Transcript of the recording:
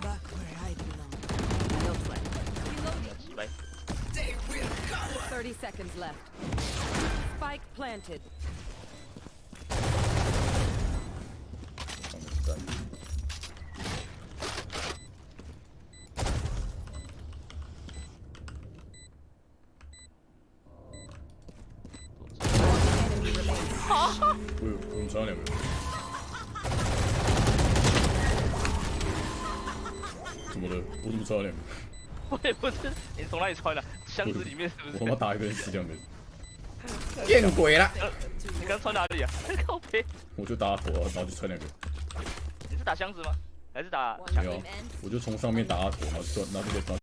Back where I belong. No play. 几百 30 seconds left. Spike planted. 上面是站着哎呦，我们差两 个。怎么的？我怎么差两个？我也不是，你从哪里穿的？箱子里面是不是？我他妈打一个人死两个人。见鬼了！呃，你刚穿哪里啊？靠背，我就打火啊，然后就穿两个，你是打箱子吗？还是打没有.我就从上面打他头，然后转，然后就。